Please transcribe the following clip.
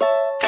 you